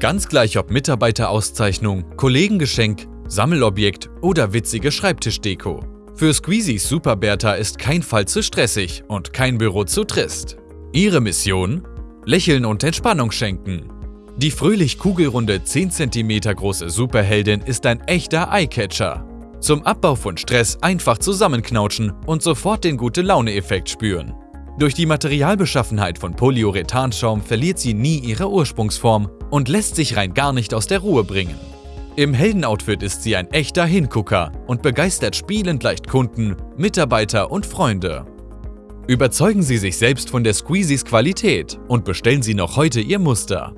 Ganz gleich ob Mitarbeiterauszeichnung, Kollegengeschenk, Sammelobjekt oder witzige Schreibtischdeko. Für Squeezies Super Bertha ist kein Fall zu stressig und kein Büro zu trist. Ihre Mission? Lächeln und Entspannung schenken. Die fröhlich kugelrunde 10 cm große Superheldin ist ein echter Eyecatcher. Zum Abbau von Stress einfach zusammenknautschen und sofort den Gute-Laune-Effekt spüren. Durch die Materialbeschaffenheit von Polyurethanschaum verliert sie nie ihre Ursprungsform und lässt sich rein gar nicht aus der Ruhe bringen. Im Heldenoutfit ist sie ein echter Hingucker und begeistert spielend leicht Kunden, Mitarbeiter und Freunde. Überzeugen Sie sich selbst von der Squeezies Qualität und bestellen Sie noch heute Ihr Muster.